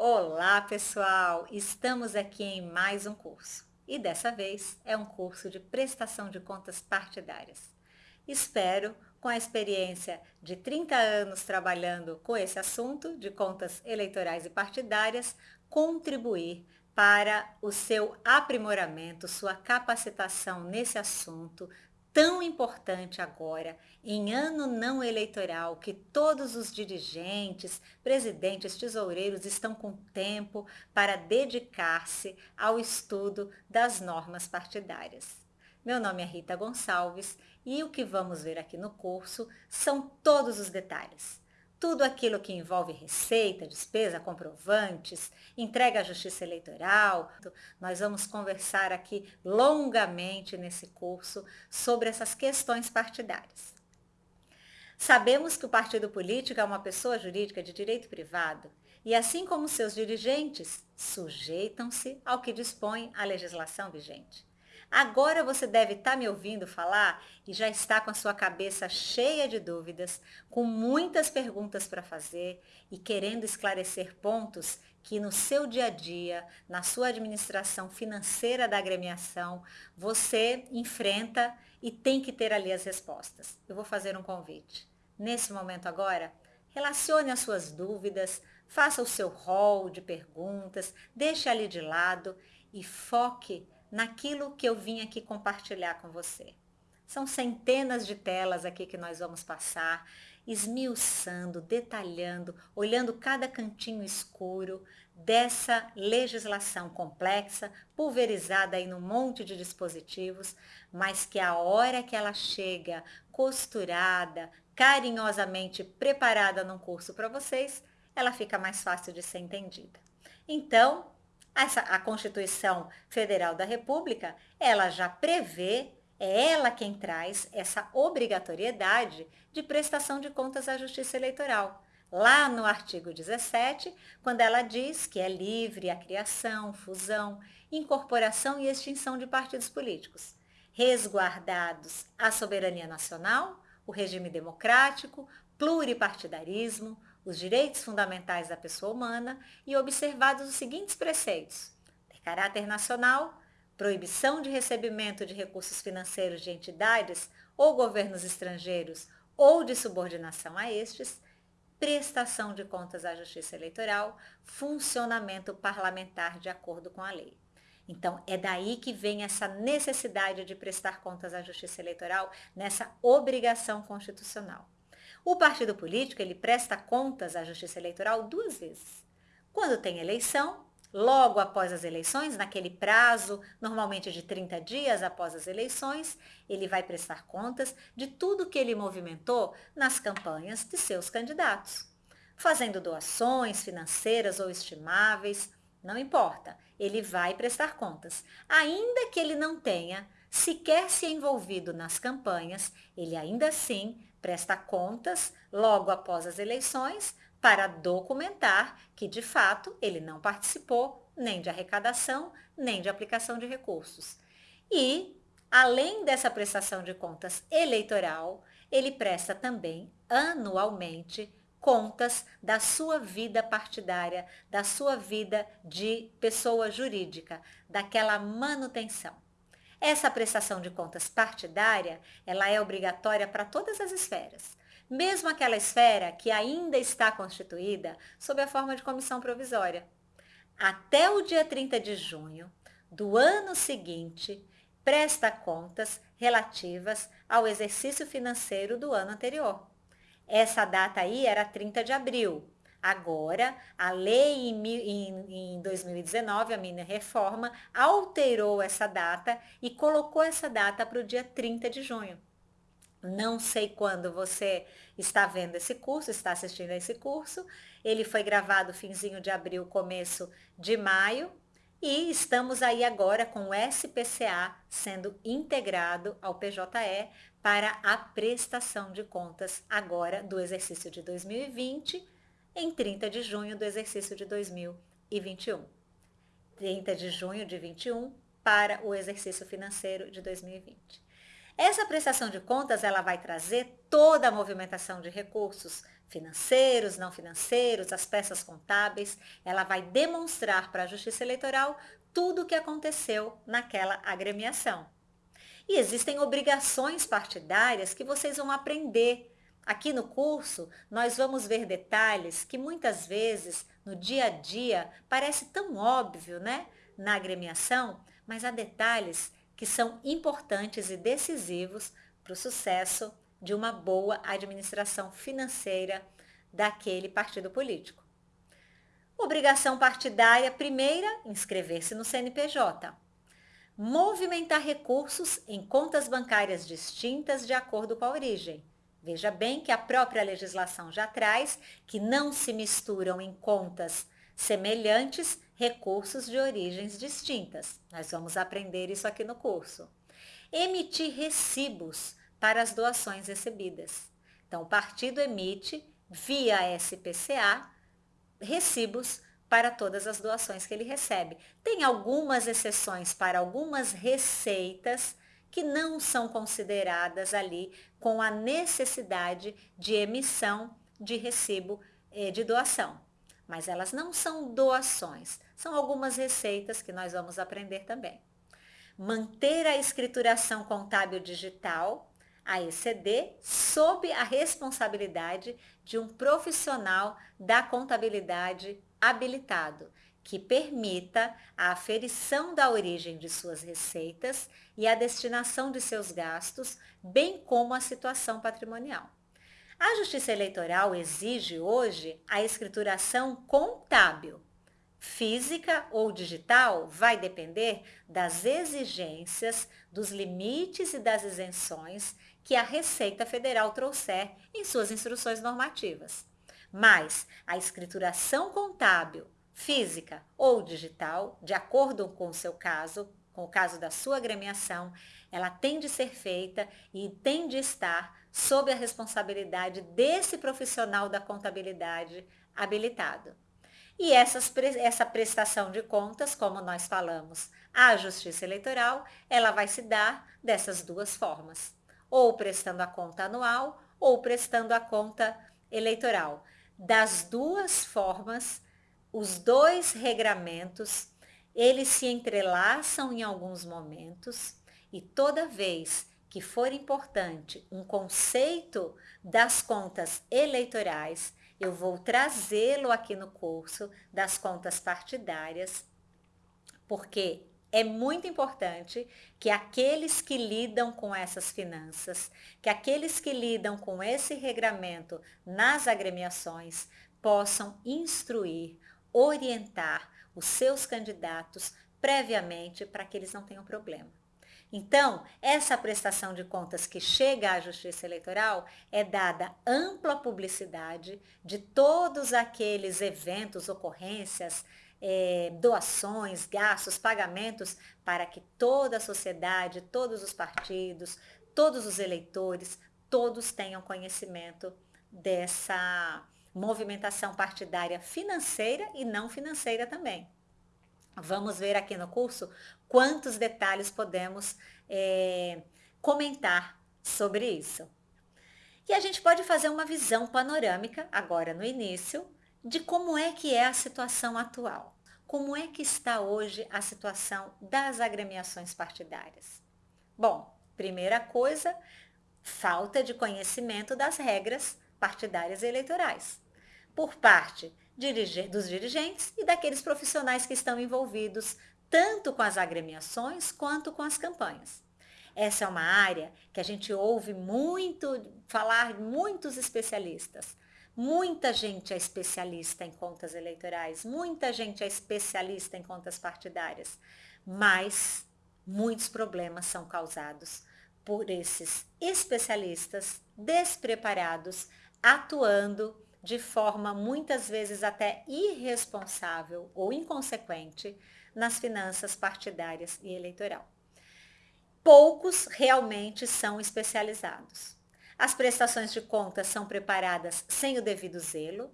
Olá pessoal, estamos aqui em mais um curso e dessa vez é um curso de prestação de contas partidárias. Espero, com a experiência de 30 anos trabalhando com esse assunto de contas eleitorais e partidárias, contribuir para o seu aprimoramento, sua capacitação nesse assunto, tão importante agora, em ano não eleitoral, que todos os dirigentes, presidentes, tesoureiros estão com tempo para dedicar-se ao estudo das normas partidárias. Meu nome é Rita Gonçalves e o que vamos ver aqui no curso são todos os detalhes tudo aquilo que envolve receita, despesa, comprovantes, entrega à Justiça Eleitoral. Nós vamos conversar aqui longamente nesse curso sobre essas questões partidárias. Sabemos que o partido político é uma pessoa jurídica de direito privado e, assim como seus dirigentes, sujeitam-se ao que dispõe a legislação vigente. Agora você deve estar tá me ouvindo falar e já está com a sua cabeça cheia de dúvidas, com muitas perguntas para fazer e querendo esclarecer pontos que no seu dia a dia, na sua administração financeira da agremiação, você enfrenta e tem que ter ali as respostas. Eu vou fazer um convite. Nesse momento agora, relacione as suas dúvidas, faça o seu rol de perguntas, deixe ali de lado e foque naquilo que eu vim aqui compartilhar com você. São centenas de telas aqui que nós vamos passar, esmiuçando, detalhando, olhando cada cantinho escuro dessa legislação complexa, pulverizada aí num monte de dispositivos, mas que a hora que ela chega costurada, carinhosamente preparada num curso para vocês, ela fica mais fácil de ser entendida. Então, essa, a Constituição Federal da República, ela já prevê, é ela quem traz essa obrigatoriedade de prestação de contas à Justiça Eleitoral. Lá no artigo 17, quando ela diz que é livre a criação, fusão, incorporação e extinção de partidos políticos, resguardados a soberania nacional, o regime democrático, pluripartidarismo, os direitos fundamentais da pessoa humana e observados os seguintes preceitos. De caráter nacional, proibição de recebimento de recursos financeiros de entidades ou governos estrangeiros ou de subordinação a estes, prestação de contas à Justiça Eleitoral, funcionamento parlamentar de acordo com a lei. Então, é daí que vem essa necessidade de prestar contas à Justiça Eleitoral, nessa obrigação constitucional. O partido político ele presta contas à Justiça Eleitoral duas vezes. Quando tem eleição, logo após as eleições, naquele prazo, normalmente de 30 dias após as eleições, ele vai prestar contas de tudo que ele movimentou nas campanhas de seus candidatos. Fazendo doações financeiras ou estimáveis, não importa, ele vai prestar contas. Ainda que ele não tenha sequer se envolvido nas campanhas, ele ainda assim presta contas logo após as eleições para documentar que, de fato, ele não participou nem de arrecadação, nem de aplicação de recursos. E, além dessa prestação de contas eleitoral, ele presta também anualmente contas da sua vida partidária, da sua vida de pessoa jurídica, daquela manutenção. Essa prestação de contas partidária, ela é obrigatória para todas as esferas, mesmo aquela esfera que ainda está constituída sob a forma de comissão provisória. Até o dia 30 de junho do ano seguinte, presta contas relativas ao exercício financeiro do ano anterior. Essa data aí era 30 de abril, Agora, a lei em, em 2019, a mini reforma, alterou essa data e colocou essa data para o dia 30 de junho. Não sei quando você está vendo esse curso, está assistindo a esse curso. Ele foi gravado finzinho de abril, começo de maio. E estamos aí agora com o SPCA sendo integrado ao PJE para a prestação de contas agora do exercício de 2020 em 30 de junho do exercício de 2021. 30 de junho de 21 para o exercício financeiro de 2020. Essa prestação de contas ela vai trazer toda a movimentação de recursos financeiros, não financeiros, as peças contábeis, ela vai demonstrar para a Justiça Eleitoral tudo o que aconteceu naquela agremiação. E existem obrigações partidárias que vocês vão aprender. Aqui no curso, nós vamos ver detalhes que muitas vezes, no dia a dia, parece tão óbvio, né? Na agremiação, mas há detalhes que são importantes e decisivos para o sucesso de uma boa administração financeira daquele partido político. Obrigação partidária primeira, inscrever-se no CNPJ. Movimentar recursos em contas bancárias distintas de acordo com a origem. Veja bem que a própria legislação já traz que não se misturam em contas semelhantes recursos de origens distintas. Nós vamos aprender isso aqui no curso. Emitir recibos para as doações recebidas. Então, o partido emite, via SPCA, recibos para todas as doações que ele recebe. Tem algumas exceções para algumas receitas que não são consideradas ali com a necessidade de emissão de recibo eh, de doação. Mas elas não são doações, são algumas receitas que nós vamos aprender também. Manter a escrituração contábil digital a ECD sob a responsabilidade de um profissional da contabilidade habilitado, que permita a aferição da origem de suas receitas e a destinação de seus gastos, bem como a situação patrimonial. A Justiça Eleitoral exige hoje a escrituração contábil. Física ou digital vai depender das exigências, dos limites e das isenções que a Receita Federal trouxer em suas instruções normativas. Mas a escrituração contábil, física ou digital, de acordo com o seu caso, com o caso da sua agremiação, ela tem de ser feita e tem de estar sob a responsabilidade desse profissional da contabilidade habilitado. E essas, essa prestação de contas, como nós falamos, à Justiça Eleitoral, ela vai se dar dessas duas formas ou prestando a conta anual ou prestando a conta eleitoral. Das duas formas, os dois regramentos, eles se entrelaçam em alguns momentos e toda vez que for importante um conceito das contas eleitorais, eu vou trazê-lo aqui no curso das contas partidárias, porque é muito importante que aqueles que lidam com essas finanças, que aqueles que lidam com esse regramento nas agremiações, possam instruir, orientar os seus candidatos previamente para que eles não tenham problema. Então, essa prestação de contas que chega à Justiça Eleitoral é dada ampla publicidade de todos aqueles eventos, ocorrências, é, doações, gastos, pagamentos, para que toda a sociedade, todos os partidos, todos os eleitores, todos tenham conhecimento dessa movimentação partidária financeira e não financeira também. Vamos ver aqui no curso quantos detalhes podemos é, comentar sobre isso. E a gente pode fazer uma visão panorâmica, agora no início, de como é que é a situação atual. Como é que está hoje a situação das agremiações partidárias? Bom, primeira coisa, falta de conhecimento das regras partidárias e eleitorais, por parte dos dirigentes e daqueles profissionais que estão envolvidos tanto com as agremiações quanto com as campanhas. Essa é uma área que a gente ouve muito falar muitos especialistas, Muita gente é especialista em contas eleitorais, muita gente é especialista em contas partidárias, mas muitos problemas são causados por esses especialistas despreparados, atuando de forma muitas vezes até irresponsável ou inconsequente nas finanças partidárias e eleitoral. Poucos realmente são especializados. As prestações de contas são preparadas sem o devido zelo,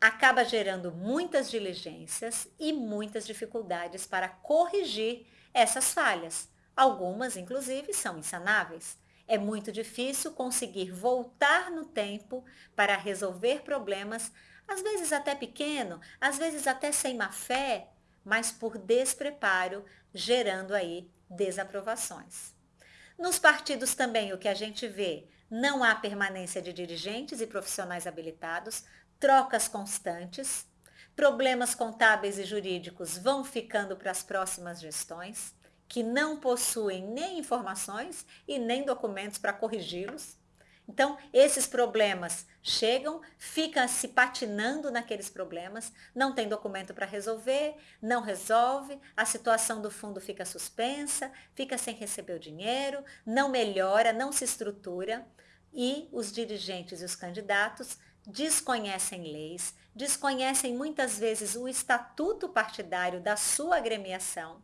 acaba gerando muitas diligências e muitas dificuldades para corrigir essas falhas. Algumas, inclusive, são insanáveis. É muito difícil conseguir voltar no tempo para resolver problemas, às vezes até pequeno, às vezes até sem má fé, mas por despreparo, gerando aí desaprovações. Nos partidos também o que a gente vê, não há permanência de dirigentes e profissionais habilitados, trocas constantes, problemas contábeis e jurídicos vão ficando para as próximas gestões, que não possuem nem informações e nem documentos para corrigi-los. Então, esses problemas chegam, ficam se patinando naqueles problemas, não tem documento para resolver, não resolve, a situação do fundo fica suspensa, fica sem receber o dinheiro, não melhora, não se estrutura e os dirigentes e os candidatos desconhecem leis, desconhecem muitas vezes o estatuto partidário da sua agremiação.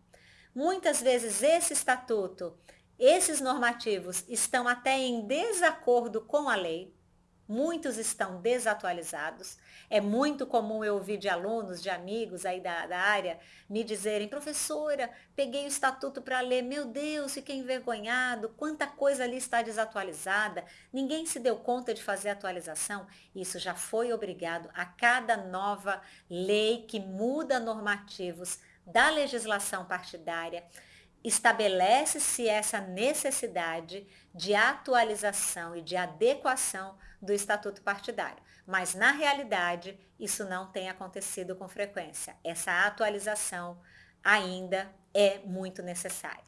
Muitas vezes esse estatuto, esses normativos estão até em desacordo com a lei, muitos estão desatualizados. É muito comum eu ouvir de alunos, de amigos aí da, da área, me dizerem, professora, peguei o estatuto para ler, meu Deus, fiquei envergonhado, quanta coisa ali está desatualizada, ninguém se deu conta de fazer atualização. Isso já foi obrigado a cada nova lei que muda normativos da legislação partidária, estabelece-se essa necessidade de atualização e de adequação do estatuto partidário. Mas, na realidade, isso não tem acontecido com frequência. Essa atualização ainda é muito necessária.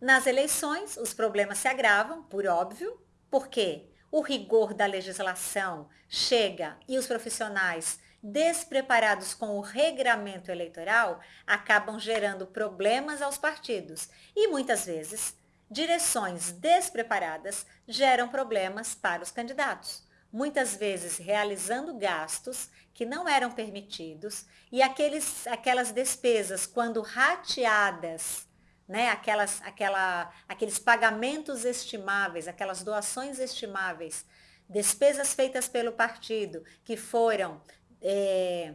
Nas eleições, os problemas se agravam, por óbvio, porque o rigor da legislação chega e os profissionais despreparados com o regramento eleitoral acabam gerando problemas aos partidos. E muitas vezes direções despreparadas geram problemas para os candidatos, muitas vezes realizando gastos que não eram permitidos e aqueles, aquelas despesas, quando rateadas, né, aquelas, aquela, aqueles pagamentos estimáveis, aquelas doações estimáveis, despesas feitas pelo partido que foram é,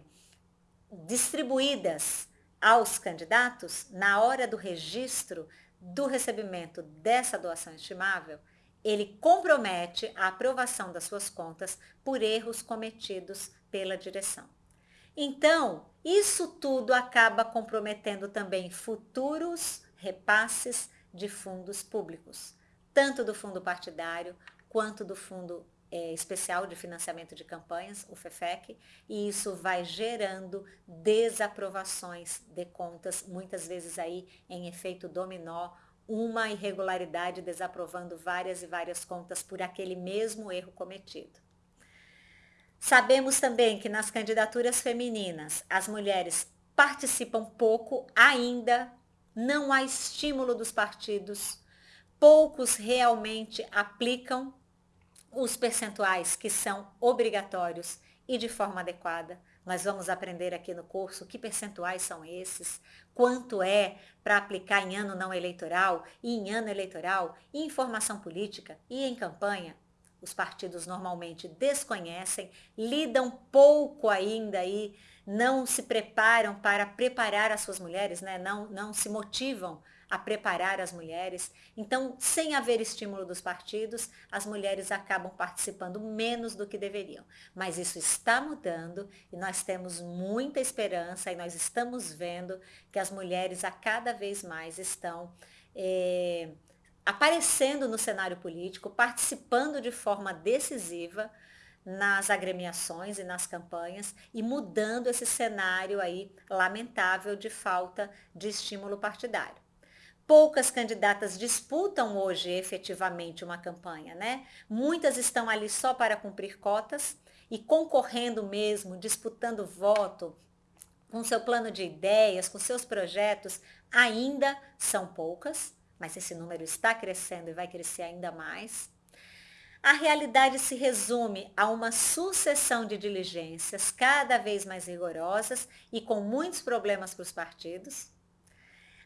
distribuídas aos candidatos na hora do registro do recebimento dessa doação estimável, ele compromete a aprovação das suas contas por erros cometidos pela direção. Então, isso tudo acaba comprometendo também futuros repasses de fundos públicos, tanto do fundo partidário quanto do fundo é, especial de financiamento de campanhas, o FEFEC, e isso vai gerando desaprovações de contas, muitas vezes aí em efeito dominó, uma irregularidade desaprovando várias e várias contas por aquele mesmo erro cometido. Sabemos também que nas candidaturas femininas as mulheres participam pouco ainda, não há estímulo dos partidos, poucos realmente aplicam os percentuais que são obrigatórios e de forma adequada. Nós vamos aprender aqui no curso que percentuais são esses, quanto é para aplicar em ano não eleitoral e em ano eleitoral, e em formação política e em campanha. Os partidos normalmente desconhecem, lidam pouco ainda aí, não se preparam para preparar as suas mulheres, né? não, não se motivam a preparar as mulheres. Então, sem haver estímulo dos partidos, as mulheres acabam participando menos do que deveriam. Mas isso está mudando e nós temos muita esperança e nós estamos vendo que as mulheres a cada vez mais estão é, aparecendo no cenário político, participando de forma decisiva nas agremiações e nas campanhas e mudando esse cenário aí lamentável de falta de estímulo partidário poucas candidatas disputam hoje efetivamente uma campanha, né? Muitas estão ali só para cumprir cotas e concorrendo mesmo, disputando voto, com seu plano de ideias, com seus projetos, ainda são poucas, mas esse número está crescendo e vai crescer ainda mais. A realidade se resume a uma sucessão de diligências cada vez mais rigorosas e com muitos problemas para os partidos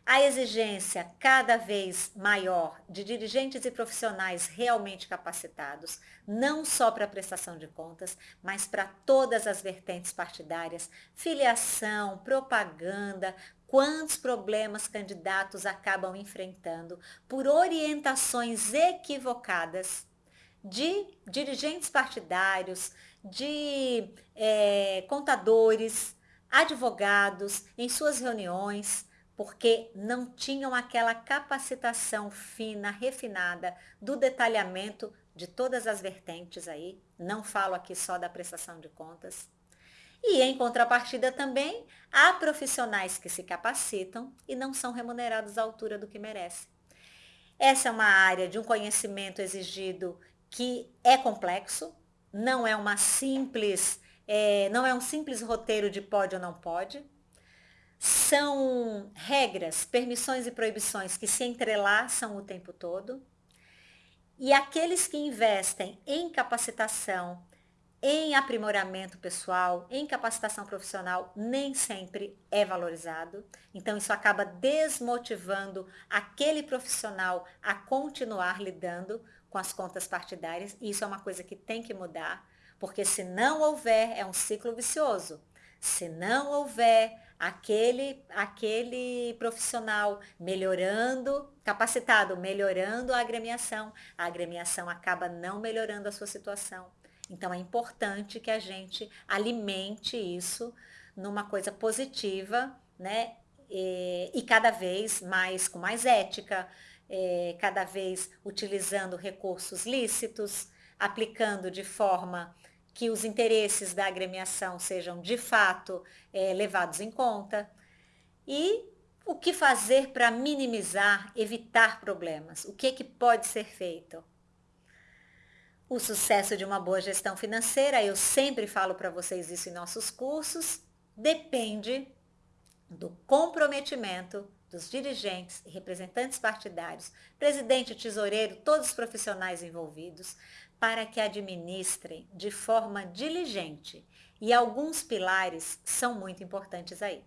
a exigência cada vez maior de dirigentes e profissionais realmente capacitados, não só para a prestação de contas, mas para todas as vertentes partidárias, filiação, propaganda, quantos problemas candidatos acabam enfrentando por orientações equivocadas de dirigentes partidários, de é, contadores, advogados em suas reuniões, porque não tinham aquela capacitação fina, refinada do detalhamento de todas as vertentes aí. Não falo aqui só da prestação de contas. E em contrapartida também, há profissionais que se capacitam e não são remunerados à altura do que merecem. Essa é uma área de um conhecimento exigido que é complexo, não é uma simples, é, não é um simples roteiro de pode ou não pode. São regras, permissões e proibições que se entrelaçam o tempo todo. E aqueles que investem em capacitação, em aprimoramento pessoal, em capacitação profissional, nem sempre é valorizado. Então, isso acaba desmotivando aquele profissional a continuar lidando com as contas partidárias. E isso é uma coisa que tem que mudar, porque se não houver, é um ciclo vicioso. Se não houver aquele, aquele profissional melhorando, capacitado, melhorando a agremiação, a agremiação acaba não melhorando a sua situação. Então é importante que a gente alimente isso numa coisa positiva, né? E, e cada vez mais com mais ética, é, cada vez utilizando recursos lícitos, aplicando de forma que os interesses da agremiação sejam de fato é, levados em conta. E o que fazer para minimizar, evitar problemas? O que, que pode ser feito? O sucesso de uma boa gestão financeira, eu sempre falo para vocês isso em nossos cursos, depende do comprometimento dos dirigentes e representantes partidários, presidente, tesoureiro, todos os profissionais envolvidos, para que administrem de forma diligente. E alguns pilares são muito importantes aí.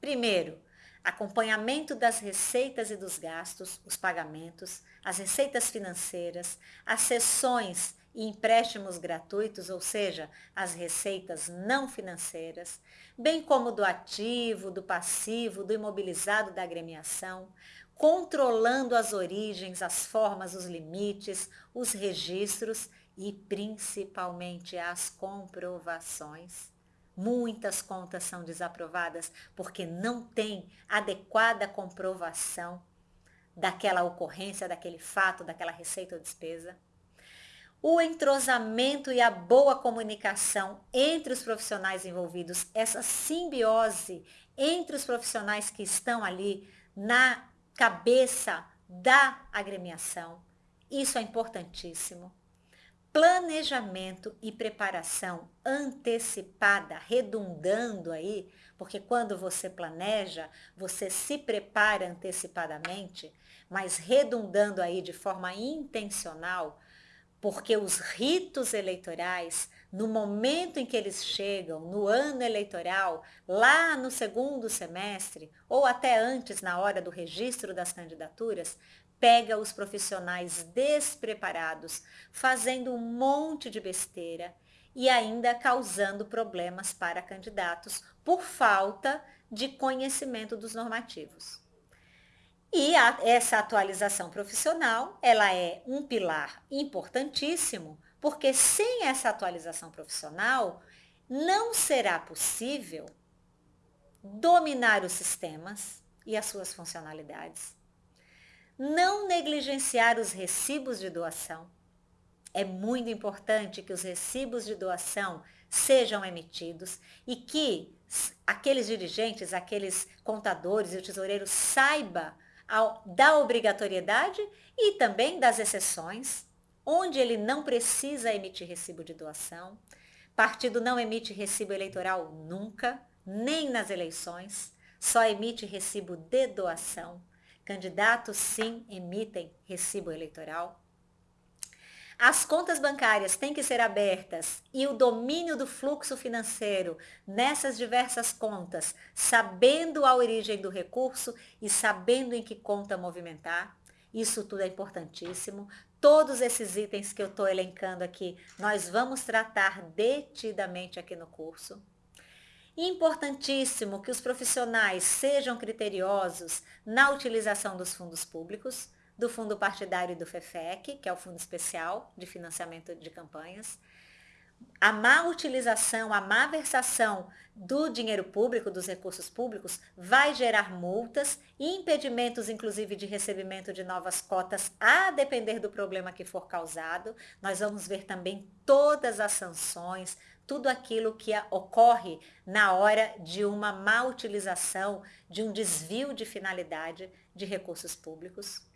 Primeiro, acompanhamento das receitas e dos gastos, os pagamentos, as receitas financeiras, as sessões e empréstimos gratuitos, ou seja, as receitas não financeiras, bem como do ativo, do passivo, do imobilizado da agremiação, controlando as origens, as formas, os limites, os registros e principalmente as comprovações. Muitas contas são desaprovadas porque não tem adequada comprovação daquela ocorrência, daquele fato, daquela receita ou despesa. O entrosamento e a boa comunicação entre os profissionais envolvidos, essa simbiose entre os profissionais que estão ali na cabeça da agremiação. Isso é importantíssimo. Planejamento e preparação antecipada, redundando aí, porque quando você planeja, você se prepara antecipadamente, mas redundando aí de forma intencional, porque os ritos eleitorais, no momento em que eles chegam, no ano eleitoral, lá no segundo semestre, ou até antes, na hora do registro das candidaturas, pega os profissionais despreparados, fazendo um monte de besteira e ainda causando problemas para candidatos por falta de conhecimento dos normativos. E a, essa atualização profissional, ela é um pilar importantíssimo, porque sem essa atualização profissional, não será possível dominar os sistemas e as suas funcionalidades, não negligenciar os recibos de doação. É muito importante que os recibos de doação sejam emitidos e que aqueles dirigentes, aqueles contadores e o tesoureiro saiba da obrigatoriedade e também das exceções, onde ele não precisa emitir recibo de doação. Partido não emite recibo eleitoral nunca, nem nas eleições, só emite recibo de doação. Candidatos, sim, emitem recibo eleitoral. As contas bancárias têm que ser abertas e o domínio do fluxo financeiro nessas diversas contas, sabendo a origem do recurso e sabendo em que conta movimentar. Isso tudo é importantíssimo. Todos esses itens que eu estou elencando aqui, nós vamos tratar detidamente aqui no curso. Importantíssimo que os profissionais sejam criteriosos na utilização dos fundos públicos, do fundo partidário do FEFEC, que é o Fundo Especial de Financiamento de Campanhas. A má utilização, a má versação do dinheiro público, dos recursos públicos, vai gerar multas e impedimentos, inclusive, de recebimento de novas cotas, a depender do problema que for causado. Nós vamos ver também todas as sanções, tudo aquilo que ocorre na hora de uma má utilização, de um desvio de finalidade de recursos públicos.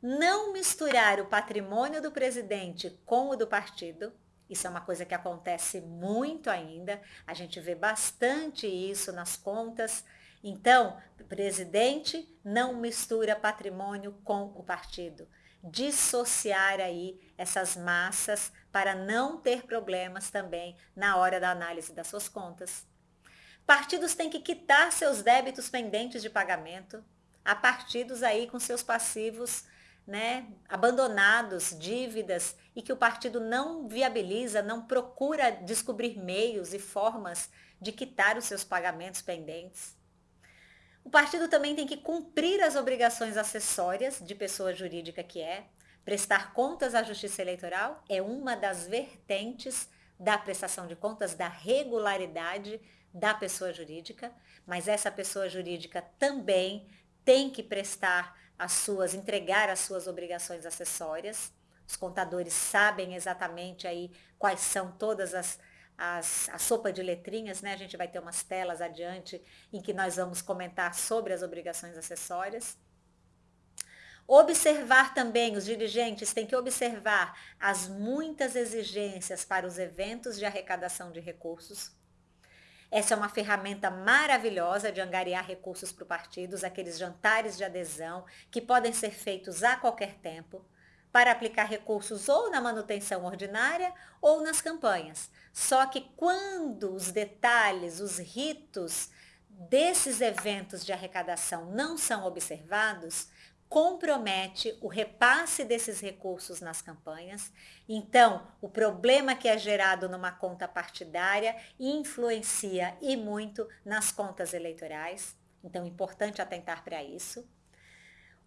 Não misturar o patrimônio do presidente com o do partido, isso é uma coisa que acontece muito ainda, a gente vê bastante isso nas contas. Então, presidente não mistura patrimônio com o partido. Dissociar aí essas massas para não ter problemas também na hora da análise das suas contas. Partidos têm que quitar seus débitos pendentes de pagamento. Há partidos aí com seus passivos né, abandonados, dívidas, e que o partido não viabiliza, não procura descobrir meios e formas de quitar os seus pagamentos pendentes. O partido também tem que cumprir as obrigações acessórias de pessoa jurídica que é. Prestar contas à Justiça Eleitoral é uma das vertentes da prestação de contas, da regularidade da pessoa jurídica, mas essa pessoa jurídica também tem que prestar as suas, entregar as suas obrigações acessórias. Os contadores sabem exatamente aí quais são todas as, as, a sopa de letrinhas, né? A gente vai ter umas telas adiante em que nós vamos comentar sobre as obrigações acessórias. Observar também, os dirigentes têm que observar as muitas exigências para os eventos de arrecadação de recursos, essa é uma ferramenta maravilhosa de angariar recursos para o partido, aqueles jantares de adesão que podem ser feitos a qualquer tempo para aplicar recursos ou na manutenção ordinária ou nas campanhas. Só que quando os detalhes, os ritos desses eventos de arrecadação não são observados, compromete o repasse desses recursos nas campanhas. Então, o problema que é gerado numa conta partidária influencia e muito nas contas eleitorais. Então, é importante atentar para isso.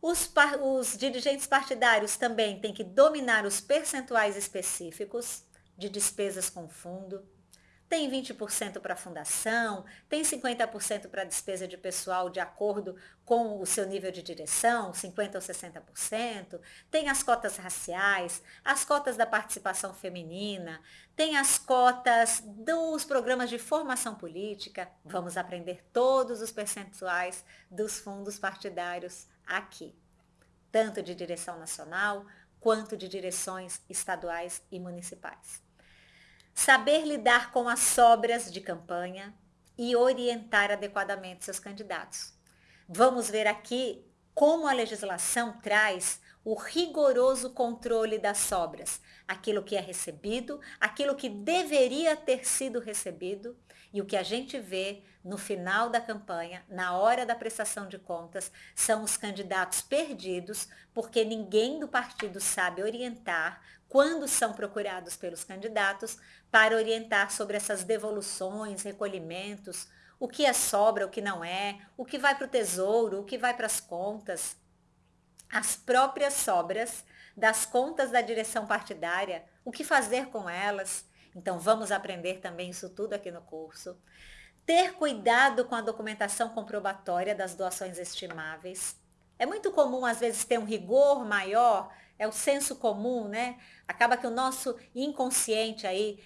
Os, os, dirigentes partidários também têm que dominar os percentuais específicos de despesas com fundo, tem 20% para fundação, tem 50% para despesa de pessoal de acordo com o seu nível de direção, 50% ou 60%, tem as cotas raciais, as cotas da participação feminina, tem as cotas dos programas de formação política, vamos aprender todos os percentuais dos fundos partidários aqui, tanto de direção nacional quanto de direções estaduais e municipais saber lidar com as sobras de campanha e orientar adequadamente seus candidatos. Vamos ver aqui como a legislação traz o rigoroso controle das sobras, aquilo que é recebido, aquilo que deveria ter sido recebido e o que a gente vê no final da campanha, na hora da prestação de contas, são os candidatos perdidos, porque ninguém do partido sabe orientar quando são procurados pelos candidatos para orientar sobre essas devoluções, recolhimentos, o que é sobra, o que não é, o que vai para o tesouro, o que vai para as contas. As próprias sobras das contas da direção partidária, o que fazer com elas. Então vamos aprender também isso tudo aqui no curso. Ter cuidado com a documentação comprobatória das doações estimáveis. É muito comum, às vezes, ter um rigor maior é o senso comum, né? Acaba que o nosso inconsciente aí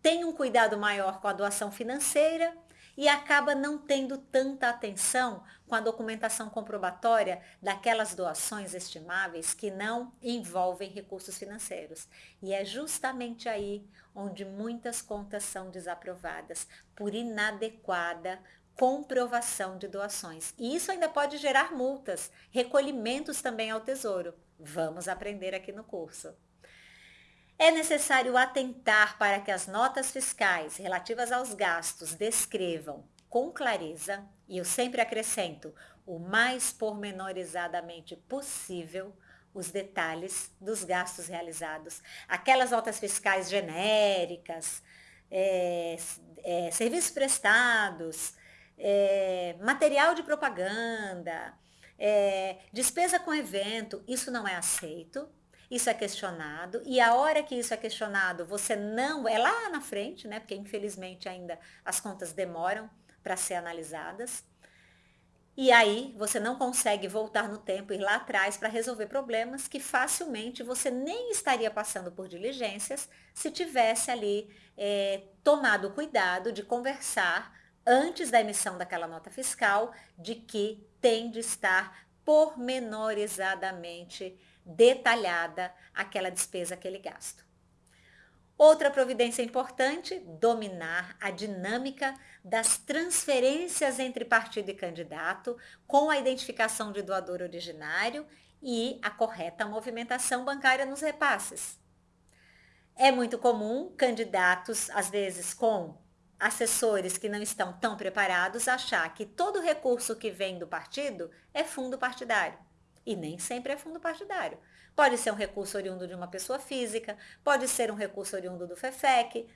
tem um cuidado maior com a doação financeira e acaba não tendo tanta atenção com a documentação comprobatória daquelas doações estimáveis que não envolvem recursos financeiros. E é justamente aí onde muitas contas são desaprovadas por inadequada comprovação de doações. E isso ainda pode gerar multas, recolhimentos também ao tesouro. Vamos aprender aqui no curso. É necessário atentar para que as notas fiscais relativas aos gastos descrevam com clareza, e eu sempre acrescento, o mais pormenorizadamente possível, os detalhes dos gastos realizados. Aquelas notas fiscais genéricas, é, é, serviços prestados, é, material de propaganda, é, despesa com evento, isso não é aceito, isso é questionado, e a hora que isso é questionado, você não, é lá na frente, né, porque infelizmente ainda as contas demoram para ser analisadas, e aí você não consegue voltar no tempo, ir lá atrás para resolver problemas que facilmente você nem estaria passando por diligências se tivesse ali é, tomado o cuidado de conversar antes da emissão daquela nota fiscal de que tem de estar pormenorizadamente detalhada aquela despesa, aquele gasto. Outra providência importante, dominar a dinâmica das transferências entre partido e candidato, com a identificação de doador originário e a correta movimentação bancária nos repasses. É muito comum candidatos, às vezes com assessores que não estão tão preparados, achar que todo recurso que vem do partido é fundo partidário. E nem sempre é fundo partidário. Pode ser um recurso oriundo de uma pessoa física, pode ser um recurso oriundo do FEFEC,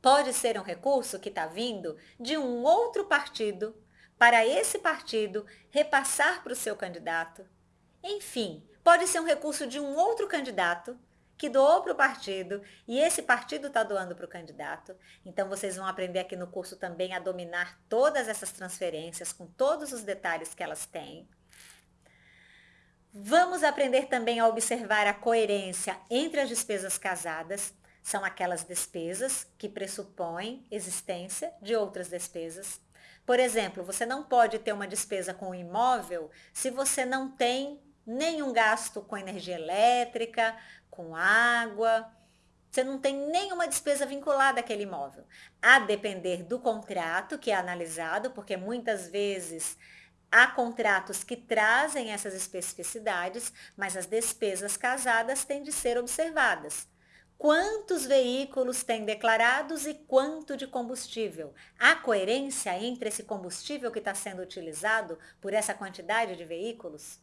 pode ser um recurso que está vindo de um outro partido para esse partido repassar para o seu candidato. Enfim, pode ser um recurso de um outro candidato que doou para o partido e esse partido está doando para o candidato. Então vocês vão aprender aqui no curso também a dominar todas essas transferências com todos os detalhes que elas têm. Vamos aprender também a observar a coerência entre as despesas casadas, são aquelas despesas que pressupõem existência de outras despesas. Por exemplo, você não pode ter uma despesa com o imóvel se você não tem nenhum gasto com energia elétrica, com água, você não tem nenhuma despesa vinculada àquele imóvel. A depender do contrato que é analisado, porque muitas vezes Há contratos que trazem essas especificidades, mas as despesas casadas têm de ser observadas. Quantos veículos têm declarados e quanto de combustível? Há coerência entre esse combustível que está sendo utilizado por essa quantidade de veículos?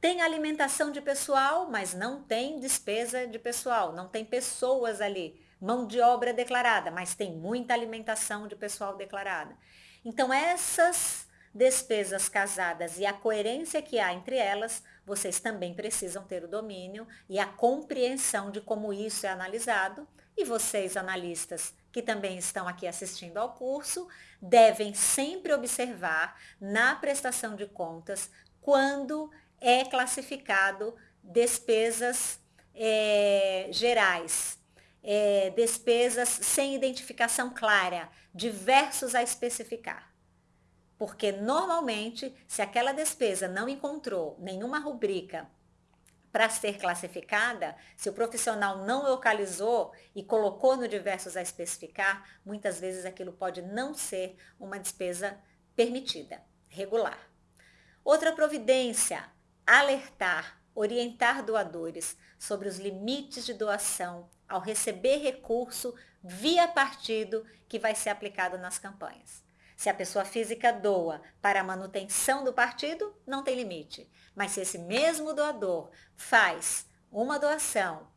Tem alimentação de pessoal, mas não tem despesa de pessoal, não tem pessoas ali, mão de obra declarada, mas tem muita alimentação de pessoal declarada. Então, essas despesas casadas e a coerência que há entre elas, vocês também precisam ter o domínio e a compreensão de como isso é analisado. E vocês, analistas, que também estão aqui assistindo ao curso, devem sempre observar na prestação de contas quando é classificado despesas é, gerais, é, despesas sem identificação clara, diversos a especificar. Porque normalmente, se aquela despesa não encontrou nenhuma rubrica para ser classificada, se o profissional não localizou e colocou no diversos a especificar, muitas vezes aquilo pode não ser uma despesa permitida, regular. Outra providência, alertar, orientar doadores sobre os limites de doação ao receber recurso via partido que vai ser aplicado nas campanhas. Se a pessoa física doa para a manutenção do partido, não tem limite. Mas se esse mesmo doador faz uma doação,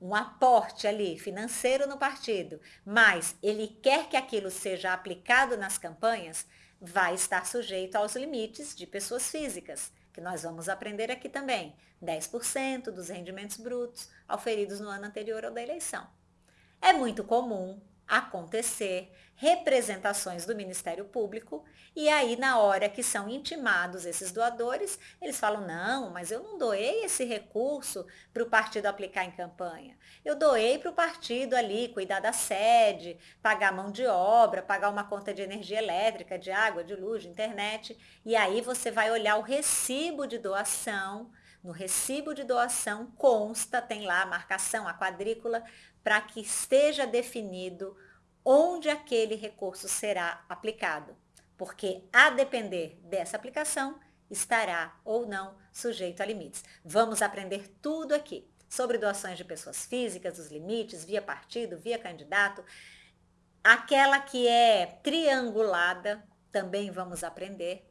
um aporte ali financeiro no partido, mas ele quer que aquilo seja aplicado nas campanhas, vai estar sujeito aos limites de pessoas físicas, que nós vamos aprender aqui também. 10% dos rendimentos brutos auferidos no ano anterior ao da eleição. É muito comum acontecer representações do Ministério Público e aí na hora que são intimados esses doadores, eles falam, não, mas eu não doei esse recurso para o partido aplicar em campanha. Eu doei para o partido ali cuidar da sede, pagar mão de obra, pagar uma conta de energia elétrica, de água, de luz, de internet. E aí você vai olhar o recibo de doação, no recibo de doação consta, tem lá a marcação, a quadrícula, para que esteja definido onde aquele recurso será aplicado, porque a depender dessa aplicação, estará ou não sujeito a limites. Vamos aprender tudo aqui sobre doações de pessoas físicas, os limites, via partido, via candidato. Aquela que é triangulada, também vamos aprender.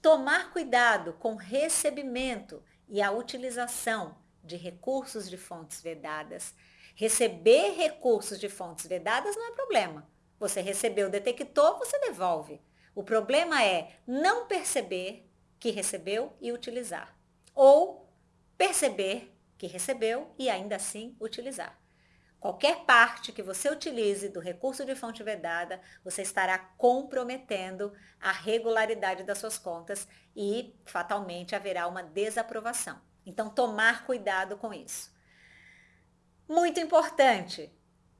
Tomar cuidado com recebimento e a utilização de recursos de fontes vedadas Receber recursos de fontes vedadas não é problema. Você recebeu, detectou, você devolve. O problema é não perceber que recebeu e utilizar. Ou perceber que recebeu e ainda assim utilizar. Qualquer parte que você utilize do recurso de fonte vedada, você estará comprometendo a regularidade das suas contas e fatalmente haverá uma desaprovação. Então, tomar cuidado com isso. Muito importante,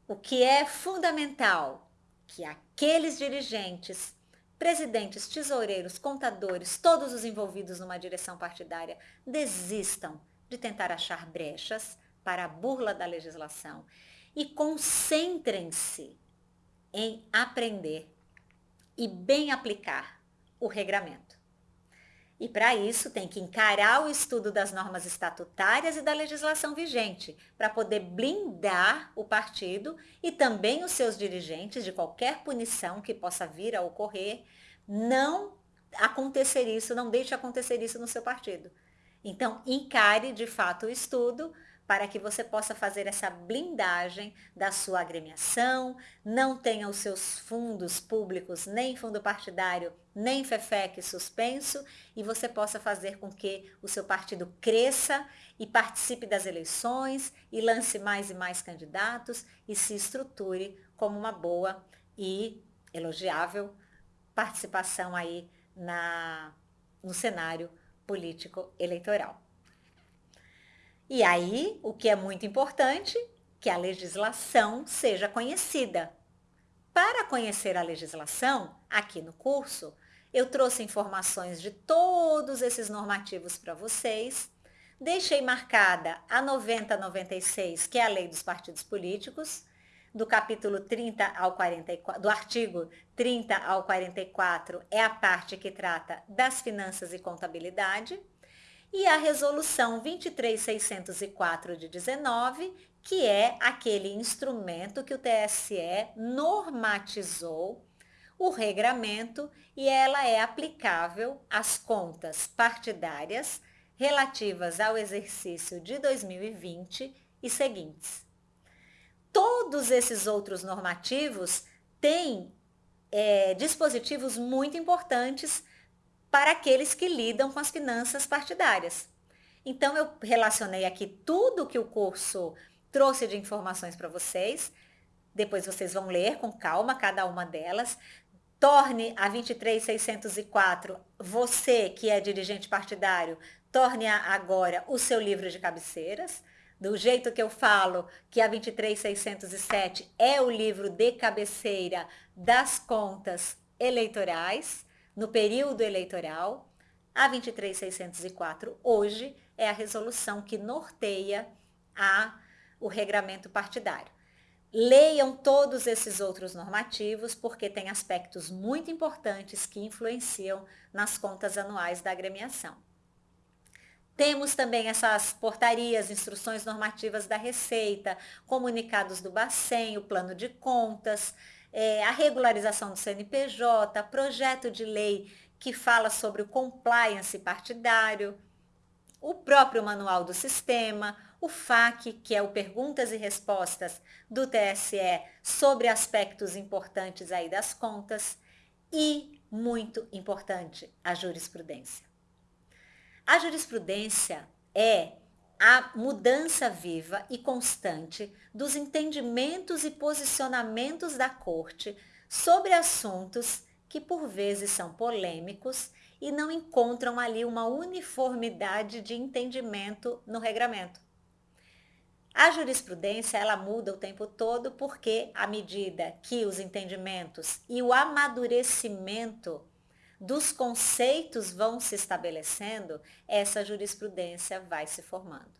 o que é fundamental, que aqueles dirigentes, presidentes, tesoureiros, contadores, todos os envolvidos numa direção partidária, desistam de tentar achar brechas para a burla da legislação e concentrem-se em aprender e bem aplicar o regramento. E para isso tem que encarar o estudo das normas estatutárias e da legislação vigente, para poder blindar o partido e também os seus dirigentes de qualquer punição que possa vir a ocorrer, não acontecer isso, não deixe acontecer isso no seu partido. Então, encare de fato o estudo para que você possa fazer essa blindagem da sua agremiação, não tenha os seus fundos públicos, nem fundo partidário, nem FEFEC suspenso, e você possa fazer com que o seu partido cresça e participe das eleições e lance mais e mais candidatos e se estruture como uma boa e elogiável participação aí na, no cenário político eleitoral. E aí, o que é muito importante, que a legislação seja conhecida. Para conhecer a legislação, aqui no curso, eu trouxe informações de todos esses normativos para vocês. Deixei marcada a 9096, que é a lei dos partidos políticos, do capítulo 30 ao 44, do artigo 30 ao 44 é a parte que trata das finanças e contabilidade e a resolução 23604 de 19, que é aquele instrumento que o TSE normatizou o regramento e ela é aplicável às contas partidárias relativas ao exercício de 2020 e seguintes. Todos esses outros normativos têm é, dispositivos muito importantes para aqueles que lidam com as finanças partidárias. Então, eu relacionei aqui tudo que o curso trouxe de informações para vocês. Depois vocês vão ler com calma cada uma delas. Torne a 23604, você que é dirigente partidário, torne agora o seu livro de cabeceiras. Do jeito que eu falo que a 23607 é o livro de cabeceira das contas eleitorais no período eleitoral. A 23604 hoje é a resolução que norteia a, o regramento partidário. Leiam todos esses outros normativos, porque tem aspectos muito importantes que influenciam nas contas anuais da agremiação. Temos também essas portarias, instruções normativas da Receita, comunicados do Bacen, o plano de contas, é, a regularização do CNPJ, projeto de lei que fala sobre o compliance partidário, o próprio manual do sistema, o FAQ, que é o Perguntas e Respostas do TSE sobre aspectos importantes aí das contas e, muito importante, a jurisprudência. A jurisprudência é a mudança viva e constante dos entendimentos e posicionamentos da corte sobre assuntos que por vezes são polêmicos e não encontram ali uma uniformidade de entendimento no regramento. A jurisprudência ela muda o tempo todo porque à medida que os entendimentos e o amadurecimento dos conceitos vão se estabelecendo, essa jurisprudência vai se formando.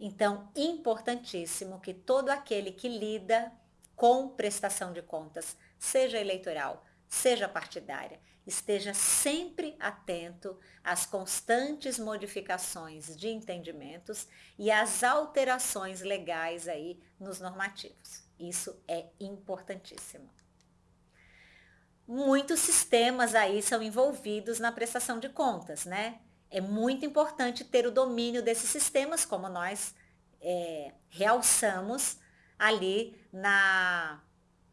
Então, importantíssimo que todo aquele que lida com prestação de contas, seja eleitoral, seja partidária, esteja sempre atento às constantes modificações de entendimentos e às alterações legais aí nos normativos. Isso é importantíssimo muitos sistemas aí são envolvidos na prestação de contas, né? É muito importante ter o domínio desses sistemas, como nós é, realçamos ali na,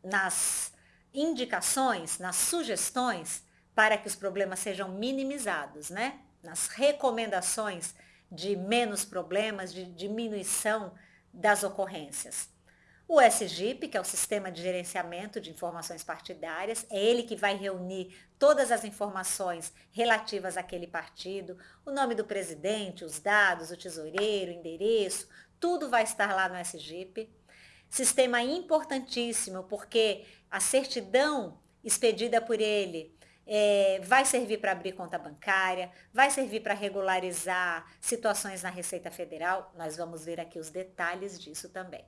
nas indicações, nas sugestões para que os problemas sejam minimizados, né? Nas recomendações de menos problemas, de diminuição das ocorrências. O SGIP, que é o Sistema de Gerenciamento de Informações Partidárias, é ele que vai reunir todas as informações relativas àquele partido, o nome do presidente, os dados, o tesoureiro, o endereço, tudo vai estar lá no SGIP. Sistema importantíssimo, porque a certidão expedida por ele é, vai servir para abrir conta bancária, vai servir para regularizar situações na Receita Federal. Nós vamos ver aqui os detalhes disso também.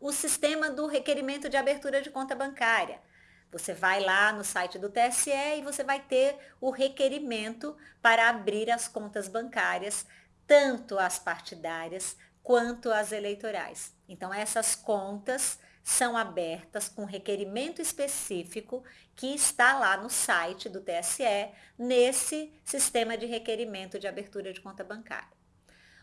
O sistema do requerimento de abertura de conta bancária. Você vai lá no site do TSE e você vai ter o requerimento para abrir as contas bancárias, tanto as partidárias quanto as eleitorais. Então, essas contas são abertas com requerimento específico que está lá no site do TSE, nesse sistema de requerimento de abertura de conta bancária.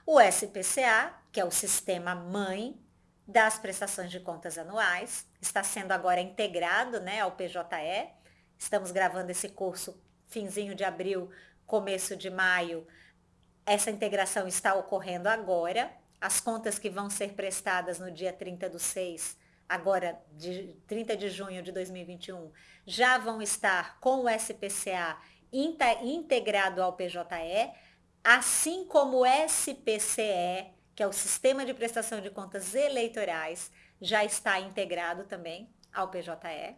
O SPCA, que é o sistema mãe das prestações de contas anuais, está sendo agora integrado né, ao PJE. Estamos gravando esse curso finzinho de abril, começo de maio. Essa integração está ocorrendo agora. As contas que vão ser prestadas no dia 30 do 6 agora de 30 de junho de 2021, já vão estar com o SPCA integrado ao PJE, assim como o SPCE, que é o Sistema de Prestação de Contas Eleitorais, já está integrado também ao PJE.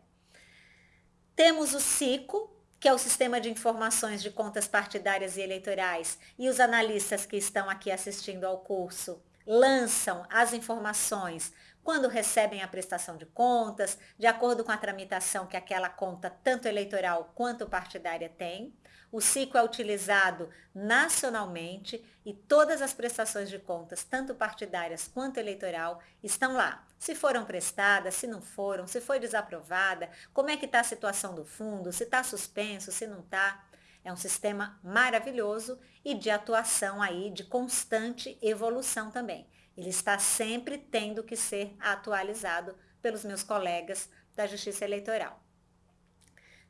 Temos o SICO, que é o Sistema de Informações de Contas Partidárias e Eleitorais, e os analistas que estão aqui assistindo ao curso lançam as informações quando recebem a prestação de contas, de acordo com a tramitação que aquela conta, tanto eleitoral quanto partidária, tem. O ciclo é utilizado nacionalmente e todas as prestações de contas, tanto partidárias quanto eleitoral, estão lá. Se foram prestadas, se não foram, se foi desaprovada, como é que está a situação do fundo, se está suspenso, se não está. É um sistema maravilhoso e de atuação aí, de constante evolução também. Ele está sempre tendo que ser atualizado pelos meus colegas da Justiça Eleitoral.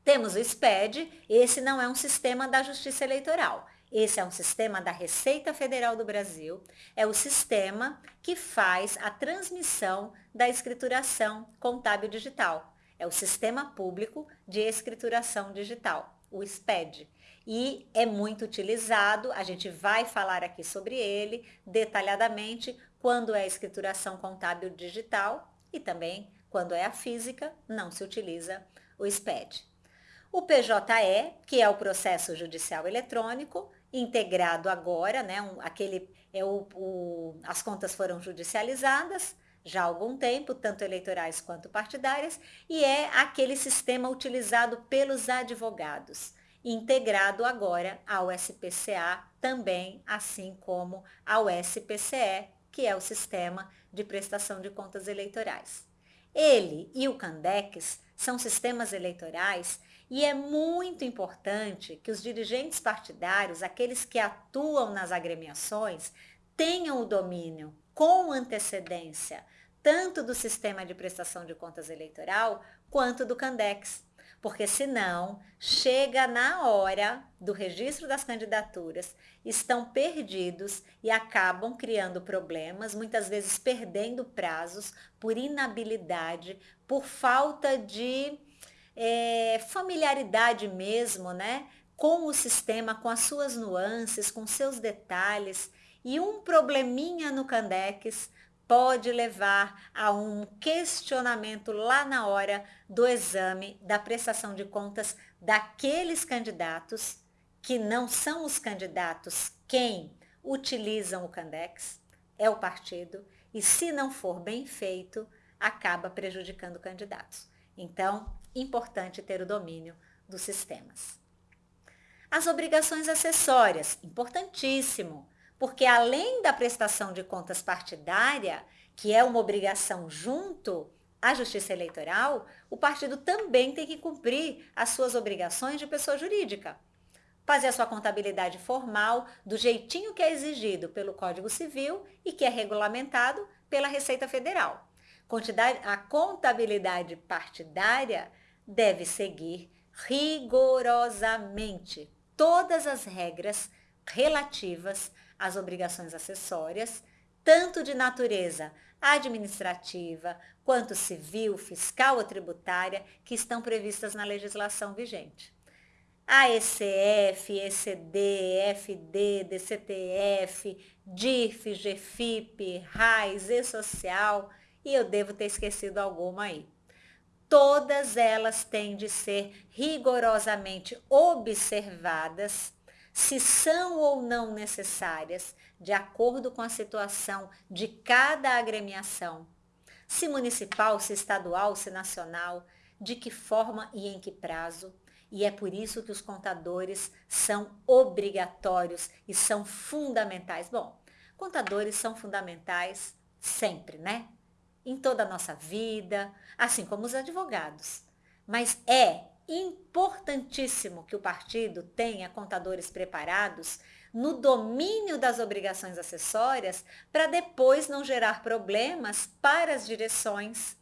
Temos o SPED, esse não é um sistema da Justiça Eleitoral. Esse é um sistema da Receita Federal do Brasil, é o sistema que faz a transmissão da escrituração contábil digital. É o Sistema Público de Escrituração Digital, o SPED e é muito utilizado, a gente vai falar aqui sobre ele detalhadamente quando é a escrituração contábil digital e também quando é a física, não se utiliza o SPED. O PJE, que é o processo judicial eletrônico, integrado agora, né, um, aquele, é o, o, as contas foram judicializadas já há algum tempo, tanto eleitorais quanto partidárias, e é aquele sistema utilizado pelos advogados integrado agora ao SPCA, também assim como ao SPCE, que é o Sistema de Prestação de Contas Eleitorais. Ele e o Candex são sistemas eleitorais e é muito importante que os dirigentes partidários, aqueles que atuam nas agremiações, tenham o domínio com antecedência tanto do sistema de prestação de contas eleitoral quanto do Candex porque senão chega na hora do registro das candidaturas, estão perdidos e acabam criando problemas, muitas vezes perdendo prazos por inabilidade, por falta de é, familiaridade mesmo, né? Com o sistema, com as suas nuances, com seus detalhes. E um probleminha no Candex pode levar a um questionamento lá na hora do exame da prestação de contas daqueles candidatos que não são os candidatos quem utilizam o Candex, é o partido, e se não for bem feito, acaba prejudicando candidatos. Então, importante ter o domínio dos sistemas. As obrigações acessórias, importantíssimo porque além da prestação de contas partidária, que é uma obrigação junto à Justiça Eleitoral, o partido também tem que cumprir as suas obrigações de pessoa jurídica. Fazer a sua contabilidade formal do jeitinho que é exigido pelo Código Civil e que é regulamentado pela Receita Federal. A contabilidade partidária deve seguir rigorosamente todas as regras relativas às obrigações acessórias, tanto de natureza administrativa, quanto civil, fiscal ou tributária, que estão previstas na legislação vigente. A ECF, ECD, FD, DCTF, DIF, GFIP, RAIS, E-Social, e eu devo ter esquecido alguma aí. Todas elas têm de ser rigorosamente observadas se são ou não necessárias, de acordo com a situação de cada agremiação, se municipal, se estadual, se nacional, de que forma e em que prazo. E é por isso que os contadores são obrigatórios e são fundamentais. Bom, contadores são fundamentais sempre, né? Em toda a nossa vida, assim como os advogados. Mas é importantíssimo que o partido tenha contadores preparados no domínio das obrigações acessórias para depois não gerar problemas para as direções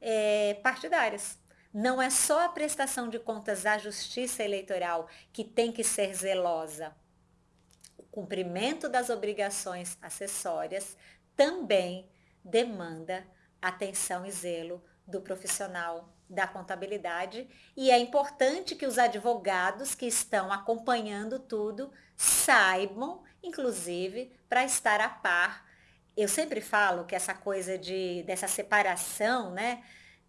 é, partidárias. Não é só a prestação de contas à justiça eleitoral que tem que ser zelosa. O cumprimento das obrigações acessórias também demanda atenção e zelo do profissional da contabilidade e é importante que os advogados que estão acompanhando tudo saibam, inclusive, para estar a par. Eu sempre falo que essa coisa de dessa separação, né,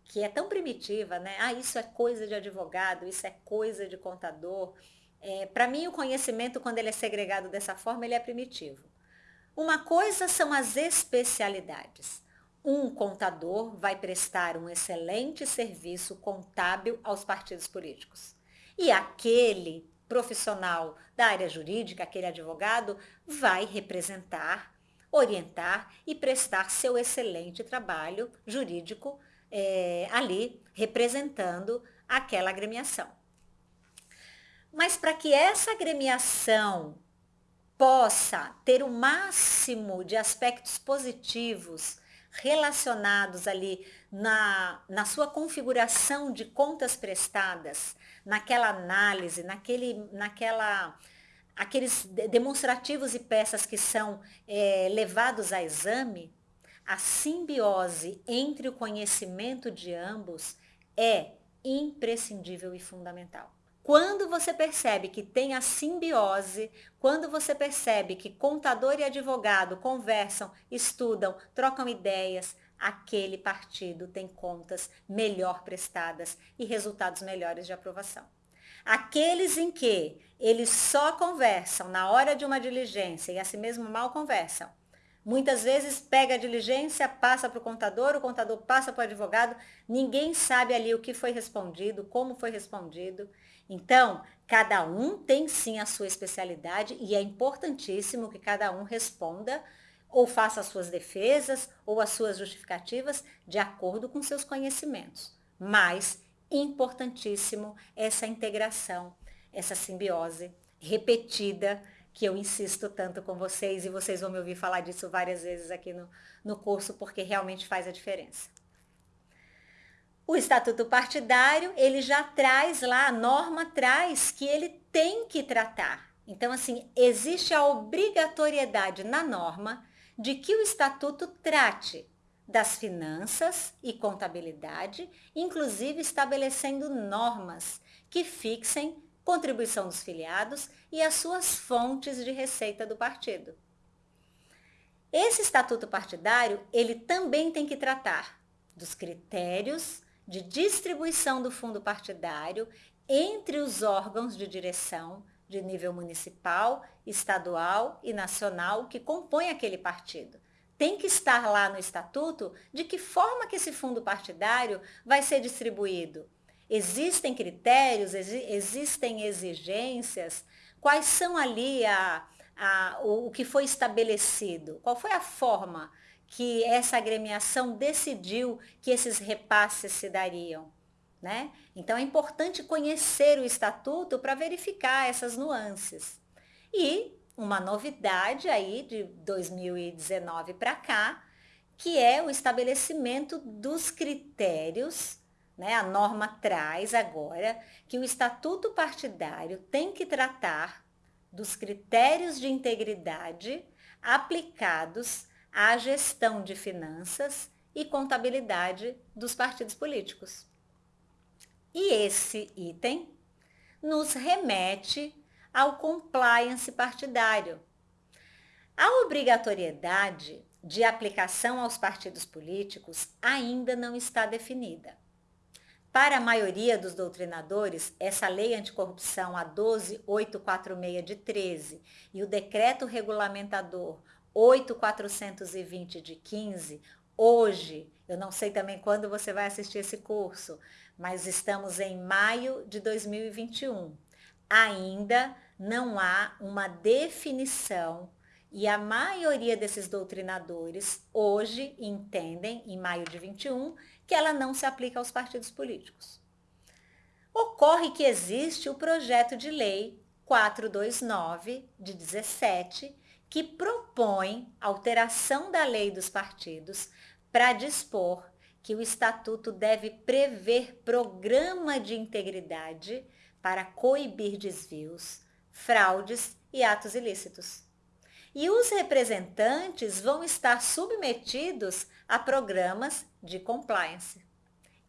que é tão primitiva, né? Ah, isso é coisa de advogado, isso é coisa de contador. É, para mim, o conhecimento, quando ele é segregado dessa forma, ele é primitivo. Uma coisa são as especialidades. Um contador vai prestar um excelente serviço contábil aos partidos políticos. E aquele profissional da área jurídica, aquele advogado, vai representar, orientar e prestar seu excelente trabalho jurídico é, ali, representando aquela agremiação. Mas para que essa agremiação possa ter o máximo de aspectos positivos relacionados ali na, na sua configuração de contas prestadas, naquela análise, naquele, naquela, aqueles demonstrativos e peças que são é, levados a exame, a simbiose entre o conhecimento de ambos é imprescindível e fundamental. Quando você percebe que tem a simbiose, quando você percebe que contador e advogado conversam, estudam, trocam ideias, aquele partido tem contas melhor prestadas e resultados melhores de aprovação. Aqueles em que eles só conversam na hora de uma diligência e assim mesmo mal conversam, Muitas vezes pega a diligência, passa para o contador, o contador passa para o advogado, ninguém sabe ali o que foi respondido, como foi respondido. Então, cada um tem sim a sua especialidade e é importantíssimo que cada um responda ou faça as suas defesas ou as suas justificativas de acordo com seus conhecimentos. Mas importantíssimo essa integração, essa simbiose repetida que eu insisto tanto com vocês e vocês vão me ouvir falar disso várias vezes aqui no, no curso, porque realmente faz a diferença. O estatuto partidário, ele já traz lá, a norma traz que ele tem que tratar. Então, assim, existe a obrigatoriedade na norma de que o estatuto trate das finanças e contabilidade, inclusive estabelecendo normas que fixem contribuição dos filiados e as suas fontes de receita do partido. Esse estatuto partidário, ele também tem que tratar dos critérios de distribuição do fundo partidário entre os órgãos de direção de nível municipal, estadual e nacional que compõem aquele partido. Tem que estar lá no estatuto de que forma que esse fundo partidário vai ser distribuído Existem critérios, existem exigências? Quais são ali a, a, o, o que foi estabelecido? Qual foi a forma que essa agremiação decidiu que esses repasses se dariam? Né? Então é importante conhecer o estatuto para verificar essas nuances. E uma novidade aí de 2019 para cá, que é o estabelecimento dos critérios, né? A norma traz agora que o estatuto partidário tem que tratar dos critérios de integridade aplicados à gestão de finanças e contabilidade dos partidos políticos. E esse item nos remete ao compliance partidário. A obrigatoriedade de aplicação aos partidos políticos ainda não está definida. Para a maioria dos doutrinadores, essa lei anticorrupção, a 12846 de 13, e o decreto regulamentador 8420 de 15, hoje, eu não sei também quando você vai assistir esse curso, mas estamos em maio de 2021. Ainda não há uma definição e a maioria desses doutrinadores hoje entendem, em maio de 21, que ela não se aplica aos partidos políticos. Ocorre que existe o projeto de lei 429 de 17, que propõe alteração da lei dos partidos para dispor que o estatuto deve prever programa de integridade para coibir desvios, fraudes e atos ilícitos e os representantes vão estar submetidos a programas de compliance.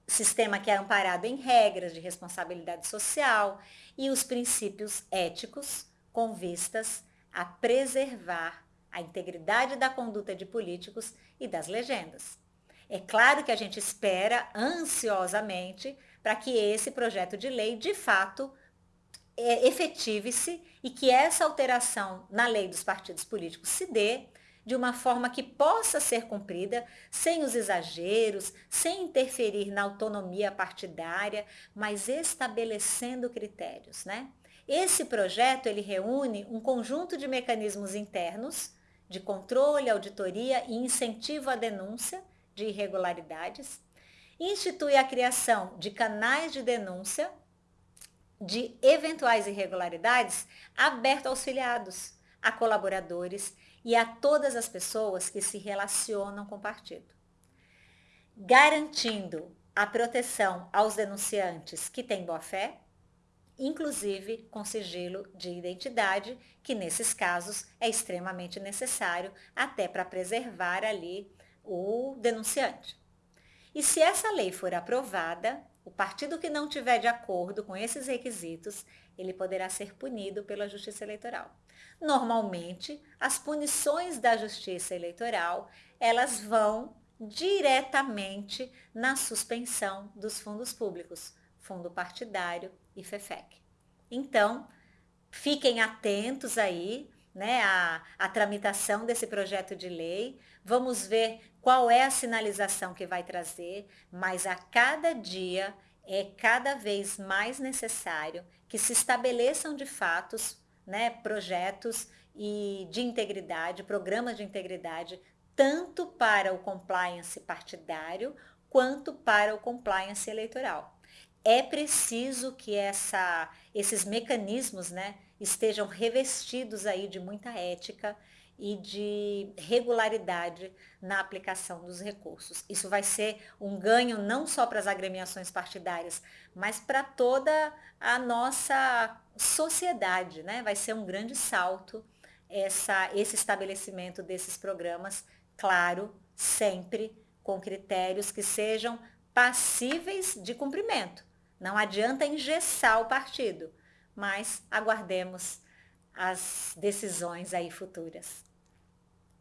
Sistema que é amparado em regras de responsabilidade social e os princípios éticos com vistas a preservar a integridade da conduta de políticos e das legendas. É claro que a gente espera ansiosamente para que esse projeto de lei, de fato, é, efetive-se e que essa alteração na lei dos partidos políticos se dê de uma forma que possa ser cumprida, sem os exageros, sem interferir na autonomia partidária, mas estabelecendo critérios, né? Esse projeto, ele reúne um conjunto de mecanismos internos de controle, auditoria e incentivo à denúncia de irregularidades, institui a criação de canais de denúncia de eventuais irregularidades aberto aos filiados, a colaboradores e a todas as pessoas que se relacionam com o partido. Garantindo a proteção aos denunciantes que têm boa-fé, inclusive com sigilo de identidade, que nesses casos é extremamente necessário até para preservar ali o denunciante. E se essa lei for aprovada, o partido que não tiver de acordo com esses requisitos, ele poderá ser punido pela Justiça Eleitoral. Normalmente, as punições da Justiça Eleitoral, elas vão diretamente na suspensão dos fundos públicos, fundo partidário e FEFEC. Então, fiquem atentos aí, né, à, tramitação desse projeto de lei. Vamos ver qual é a sinalização que vai trazer, mas a cada dia é cada vez mais necessário que se estabeleçam de fatos né, projetos e de integridade, programas de integridade, tanto para o compliance partidário quanto para o compliance eleitoral. É preciso que essa, esses mecanismos né, estejam revestidos aí de muita ética e de regularidade na aplicação dos recursos. Isso vai ser um ganho não só para as agremiações partidárias, mas para toda a nossa sociedade, né? Vai ser um grande salto essa, esse estabelecimento desses programas, claro, sempre com critérios que sejam passíveis de cumprimento. Não adianta engessar o partido, mas aguardemos as decisões aí futuras.